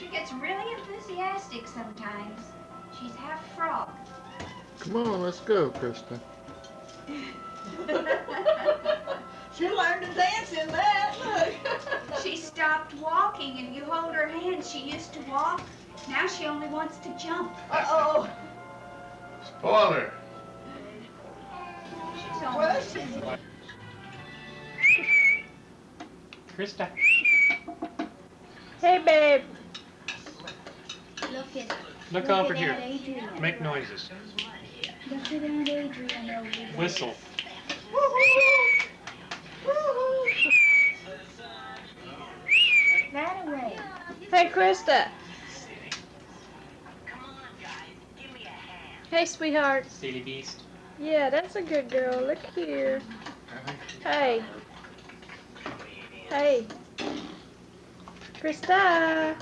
She gets really enthusiastic sometimes. She's half frog. Come on, let's go, Krista. she learned to dance in that. Look. she stopped walking and you hold her hand. She used to walk. Now she only wants to jump. Uh-oh. Spoiler. She's almost Krista. Hey, babe. Look over here. Make noises. Look at Aunt Adrian over there. Whistle. Away. Hey, Krista. Hey, sweetheart. Silly beast. Yeah, that's a good girl. Look here. Hey. Hey. Krista,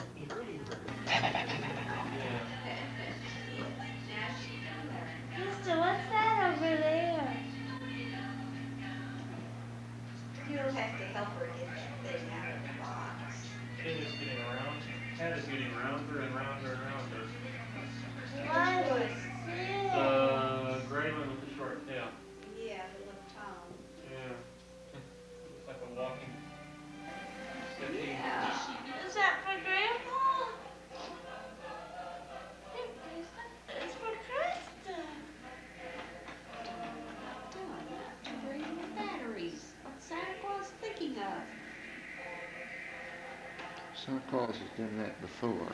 Claus has done that before.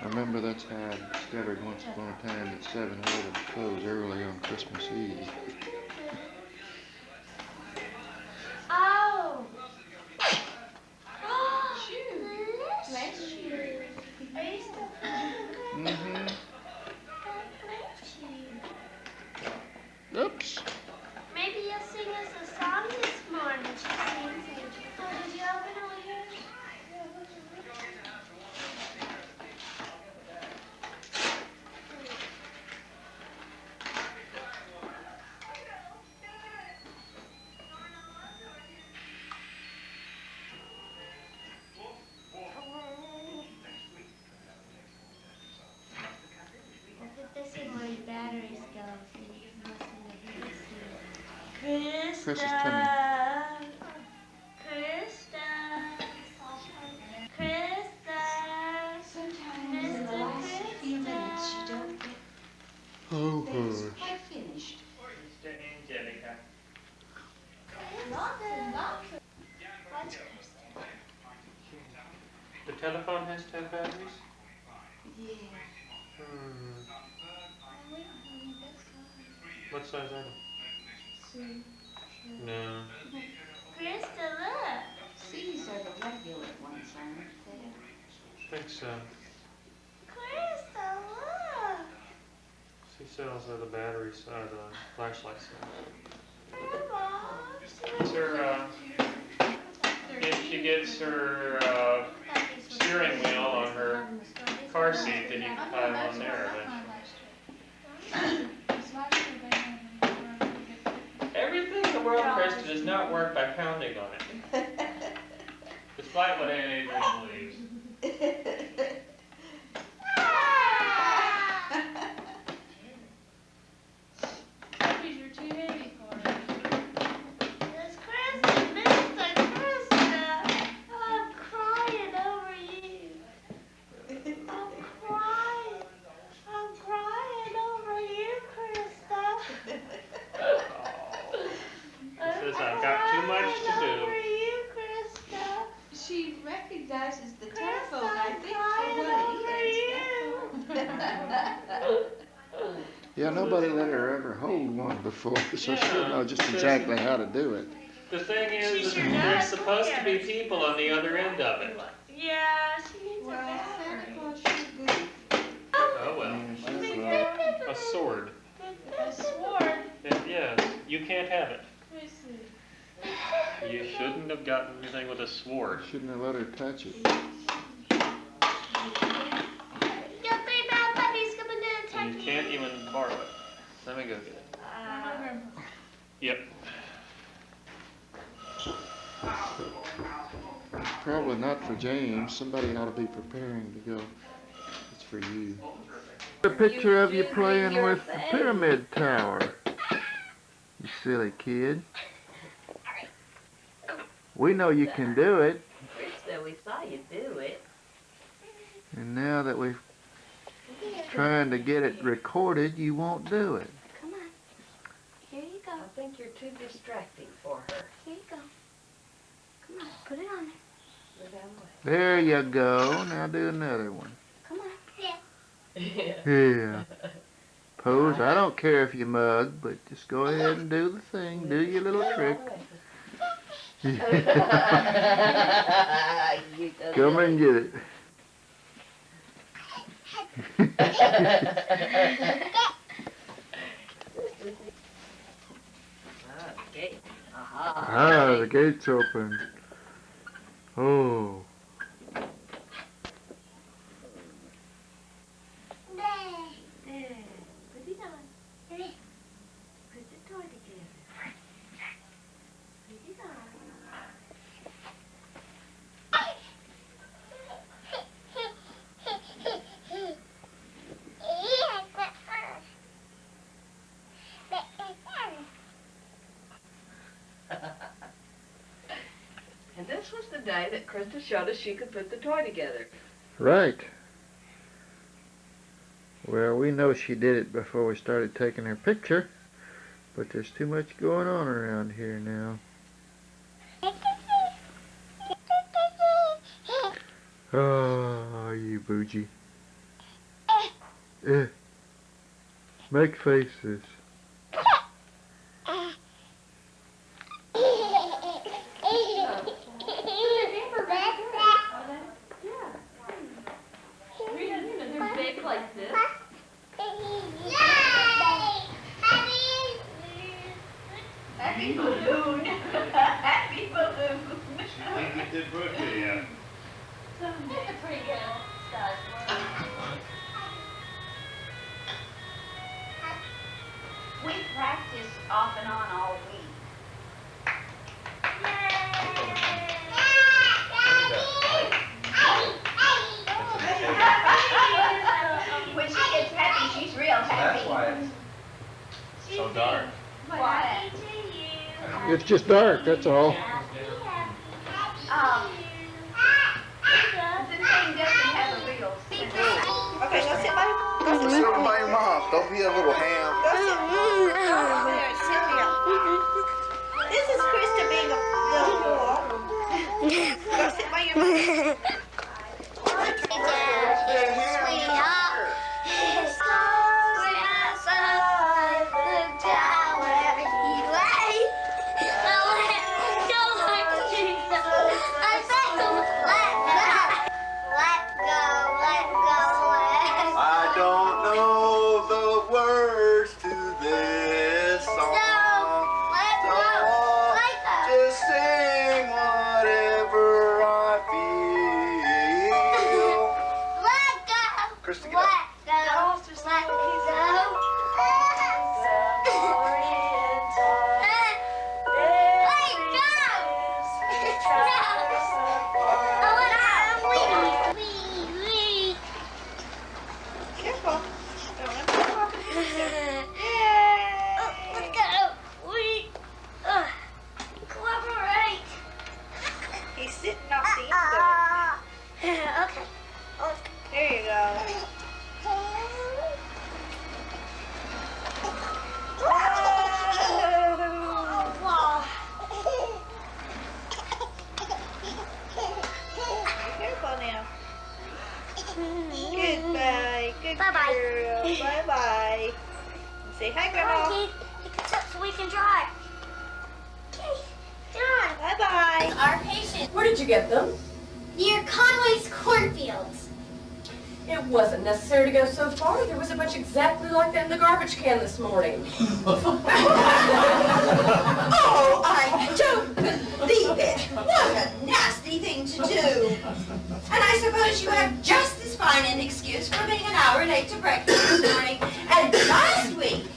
I remember that's how I discovered once upon a time that 7-Eleven closed early on Christmas Eve. Oh. Bless you. Are you still feeling good? Chris is coming. Krista. Krista. Sometimes in the last few minutes, you don't get Oh, things finished. Mr. Angelica. What's Krista? The telephone has to have batteries? Yeah. Hmm. What size item? No. Krista, look. These are the regular ones, aren't they? I think so. Krista, look. She sells are the batteries, uh, the flashlight cells. Grandma. It's her, uh, if she gets her, uh, steering wheel on her car seat, then you can tie them on there eventually. the world, Krista, does not work by pounding on it, despite what Aunt Adrian believes. much to I'm do. Over you, Krista. She recognizes the telephone, Krista, I I'm think, for what over it is. Yeah, nobody let her ever hold one before, so she'll know just exactly how to do it. The thing is, She sure there's does. supposed to be people on the other end of it. Yeah, she needs a Well, Santa. Claus sure good. Oh well. Yeah, she's right. A sword. A sword. And yes, you can't have it. You shouldn't have gotten anything with a sword. Shouldn't have let her touch it. Your three bad puppies coming to attack And you can't even borrow it. Let me go get it. Uh, Yep. probably not for James. Somebody ought to be preparing to go. It's for you. A picture of you playing with the pyramid tower. You silly kid. We know you can do it, So we saw you do it. and now that we're trying to get it recorded, you won't do it. Come on. Here you go. I think you're too distracting for her. Here you go. Come on. Put it on there. There you go. Now do another one. Come on. Yeah. Yeah. Pose. I don't care if you mug, but just go ahead and do the thing. Do your little trick. Come and get it. Ah, the gate's open. Oh. There. Put it on. There. Put the toy together. Put it on. And this was the day that Krista showed us she could put the toy together. Right. Well, we know she did it before we started taking her picture, but there's too much going on around here now. Oh, you bougie. Eh. Make faces. Like this. Happy balloon. Happy balloon. We practiced off and on all week. Happy, she's real happy. That's why it's so dark. Why? It's just dark, that's all. Um, the thing doesn't have a real sense. Okay, go sit by, go sit, Sit over by your mom. Don't be a little ham. go sit, over there, Sylvia. This is Krista being a little fool. Go sit by your mom. Say hi, Come Grandma. on, Keith. Pick us up so we can drive. Keith, John. Bye bye. Our patient Where did you get them? near Conway's cornfields. It wasn't necessary to go so far. There was a bunch exactly like that in the garbage can this morning. Oh, I don't believe it. What a nasty thing to do. And I suppose you have just as fine an excuse for being an hour late to breakfast this morning as last week.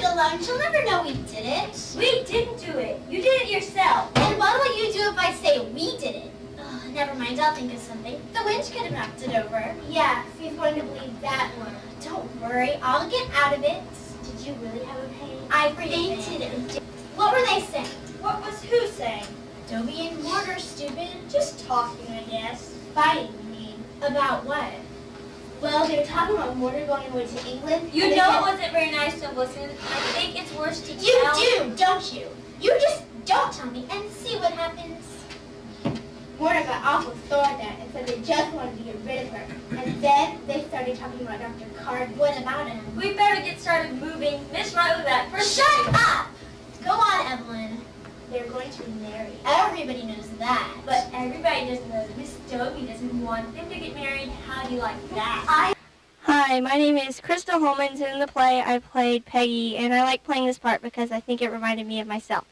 Gift. Leave it alone. She'll never know we did it. We didn't do it. You did it yourself. And what will you do if I say we did it? Oh, never mind. I'll think of something. The winch could have knocked it over. Yeah, he's going to believe that one. Don't worry. I'll get out of it. Did you really have a pain? I fainted. What were they saying? What was who saying? Dobie and Mortar, stupid. Just talking, I guess. Fighting, you mean. About what? Well, they were talking about Mortar going away to England. You know it wasn't very nice to listen. I think it's worse to You tell. do, don't you? You just don't tell me and see what happens. Mortar got awful sore at that and said they just wanted to get rid of her. And then they started talking about Dr. Cardin. What about him? We better get started moving. Miss Wright was that first. Shut up! Go on, Evelyn. They're going to be married. Everybody knows that. But everybody doesn't know that Miss Dobie doesn't want them to get married. How do you like that? I Hi, my name is Crystal Holmans, and in the play I played Peggy, and I like playing this part because I think it reminded me of myself.